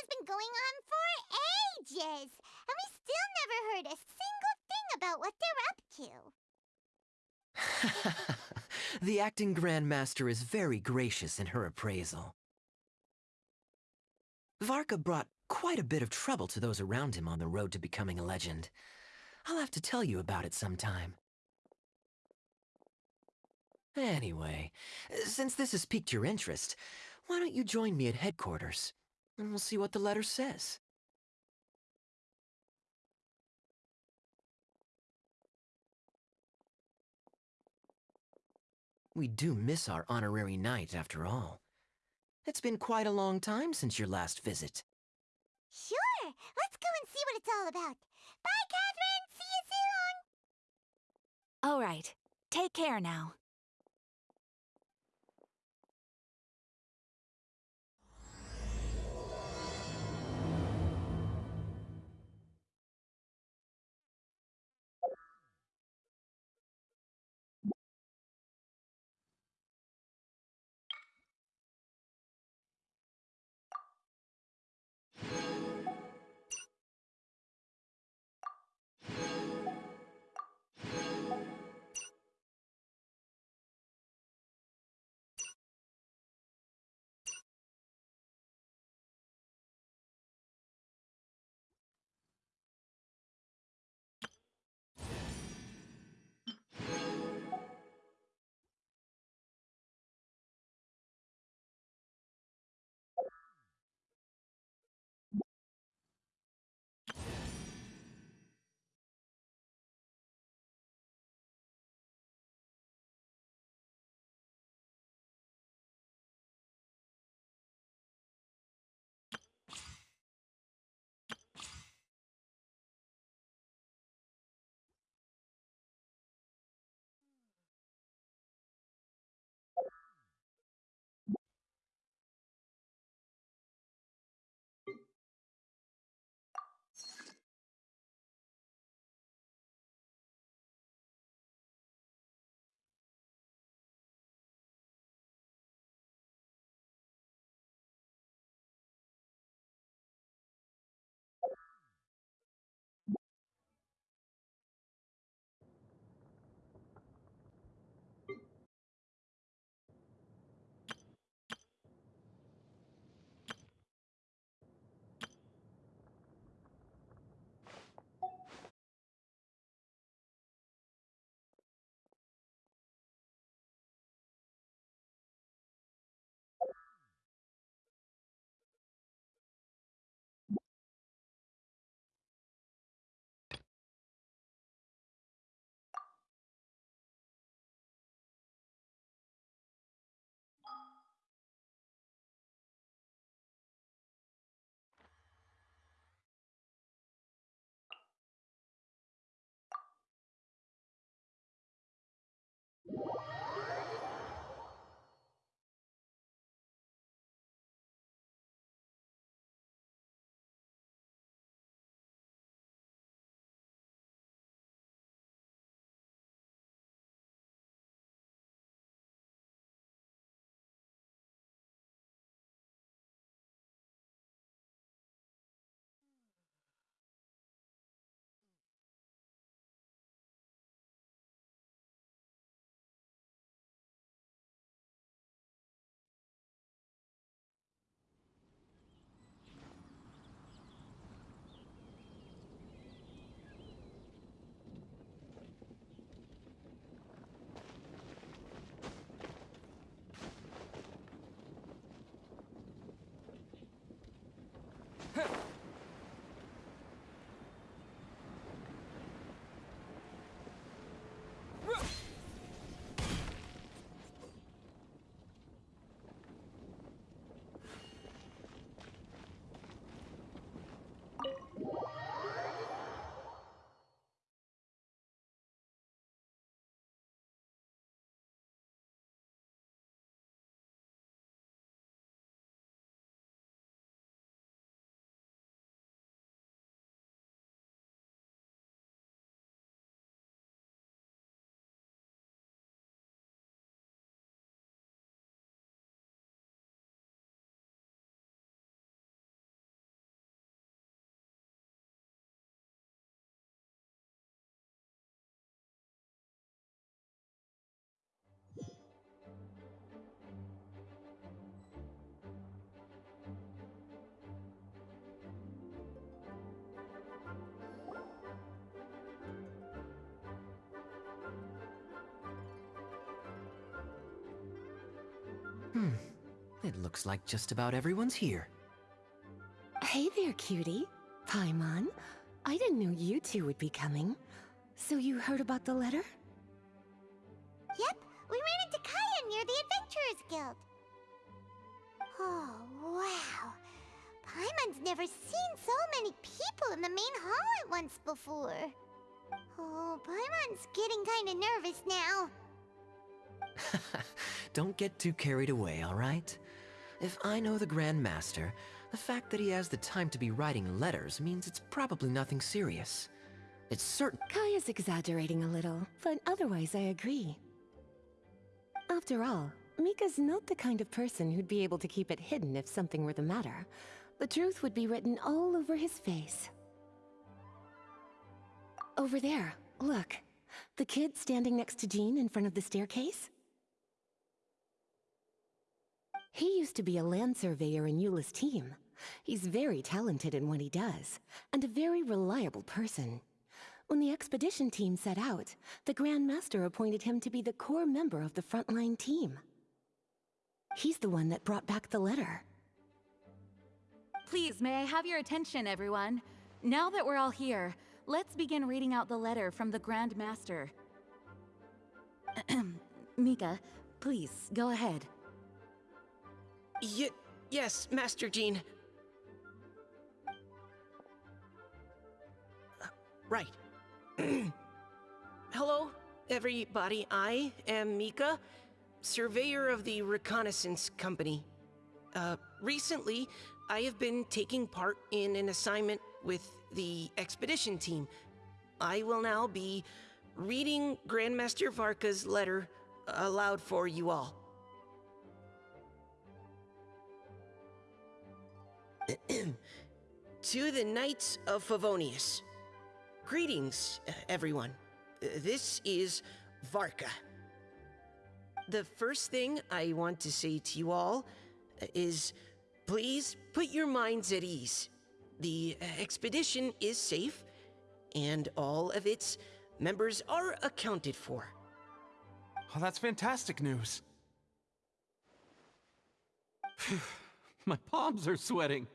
has been going on for ages, and we still never heard a single thing about what they're up to. the acting Grandmaster is very gracious in her appraisal. Varka brought quite a bit of trouble to those around him on the road to becoming a legend. I'll have to tell you about it sometime. Anyway, since this has piqued your interest, why don't you join me at headquarters? And we'll see what the letter says. We do miss our honorary knight, after all. It's been quite a long time since your last visit. Sure, let's go and see what it's all about. Bye, Catherine! See you soon! All right. Take care now. Hmm. It looks like just about everyone's here. Hey there, cutie. Paimon. I didn't know you two would be coming. So you heard about the letter? Yep, we ran into Kaeya near the Adventurers Guild. Oh, wow. Paimon's never seen so many people in the main hall at once before. Oh, Paimon's getting kinda nervous now. Don't get too carried away, alright? If I know the Grand Master, the fact that he has the time to be writing letters means it's probably nothing serious. It's certain. Kaeya's exaggerating a little, but otherwise I agree. After all, Mika's not the kind of person who'd be able to keep it hidden if something were the matter. The truth would be written all over his face. Over there, look. The kid standing next to Jean in front of the staircase? He used to be a land surveyor in Eula's team. He's very talented in what he does, and a very reliable person. When the expedition team set out, the Grand Master appointed him to be the core member of the frontline team. He's the one that brought back the letter. Please, may I have your attention, everyone? Now that we're all here, let's begin reading out the letter from the Grand Master. Mika, please, go ahead. Y yes, Master Jean. Uh, right. Hello, everybody. I am Mika, surveyor of the Reconnaissance Company. Uh, recently, I have been taking part in an assignment with the expedition team. I will now be reading Grandmaster Varka's letter aloud for you all. to the Knights of Favonius. Greetings, everyone. This is Varka. The first thing I want to say to you all is please put your minds at ease. The expedition is safe, and all of its members are accounted for. Oh, that's fantastic news. My palms are sweating.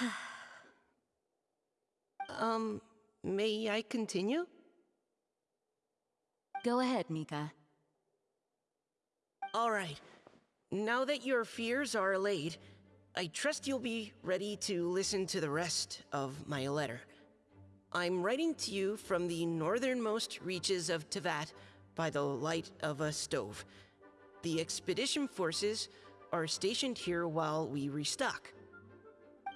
Um, may I continue? Go ahead, Mika. All right. Now that your fears are allayed, I trust you'll be ready to listen to the rest of my letter. I'm writing to you from the northernmost reaches of Teyvat by the light of a stove. The expedition forces are stationed here while we restock.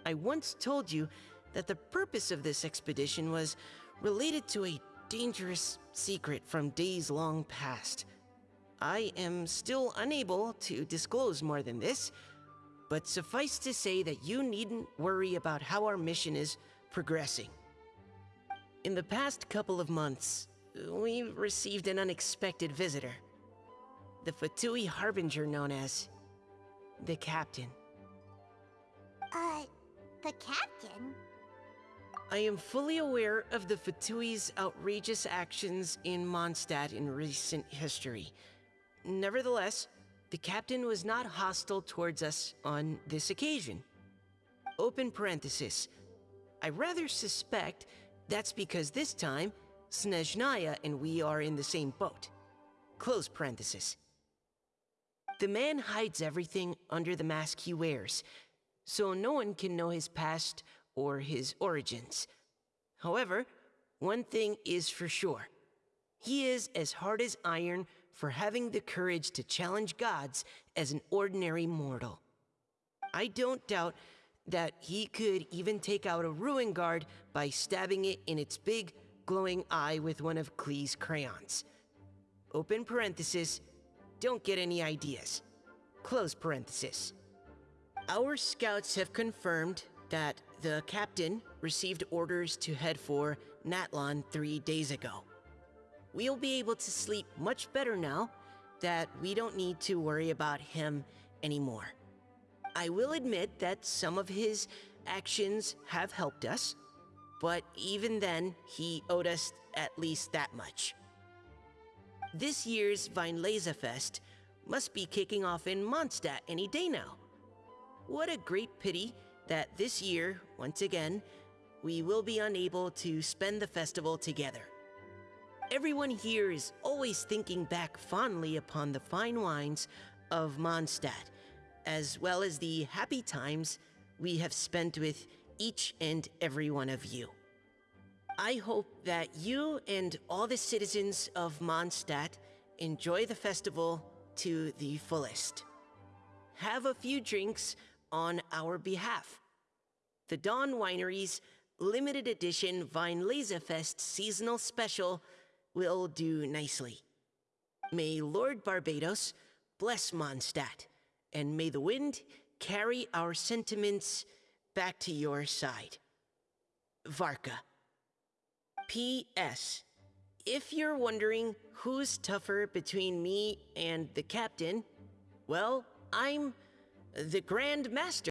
I once told you that the purpose of this expedition was related to a dangerous secret from days long past. I am still unable to disclose more than this, but suffice to say that you needn't worry about how our mission is progressing. In the past couple of months, we received an unexpected visitor. The Fatui Harbinger known as the Captain. Uh, the captain? I am fully aware of the Fatui's outrageous actions in Mondstadt in recent history. Nevertheless, the captain was not hostile towards us on this occasion. Open parenthesis. I rather suspect that's because this time, Snezhnaya and we are in the same boat. Close parenthesis. The man hides everything under the mask he wears, so no one can know his past or his origins. However, one thing is for sure he is as hard as iron for having the courage to challenge gods as an ordinary mortal. I don't doubt that he could even take out a ruin guard by stabbing it in its big, glowing eye with one of Klee's crayons. Open parenthesis, don't get any ideas. Close parenthesis. Our scouts have confirmed that the captain received orders to head for Natlan three days ago. We'll be able to sleep much better now that we don't need to worry about him anymore. I will admit that some of his actions have helped us, but even then, he owed us at least that much. This year's Fest must be kicking off in Mondstadt any day now. What a great pity that this year, once again, we will be unable to spend the festival together. Everyone here is always thinking back fondly upon the fine wines of Mondstadt, as well as the happy times we have spent with each and every one of you. I hope that you and all the citizens of Mondstadt enjoy the festival to the fullest. Have a few drinks on our behalf. The Dawn Winery's limited edition Weinlesefest seasonal special will do nicely. May Lord Barbatos bless Mondstadt, and may the wind carry our sentiments back to your side. Varka. P.S. If you're wondering who's tougher between me and the captain, well, I'm the Grand Master.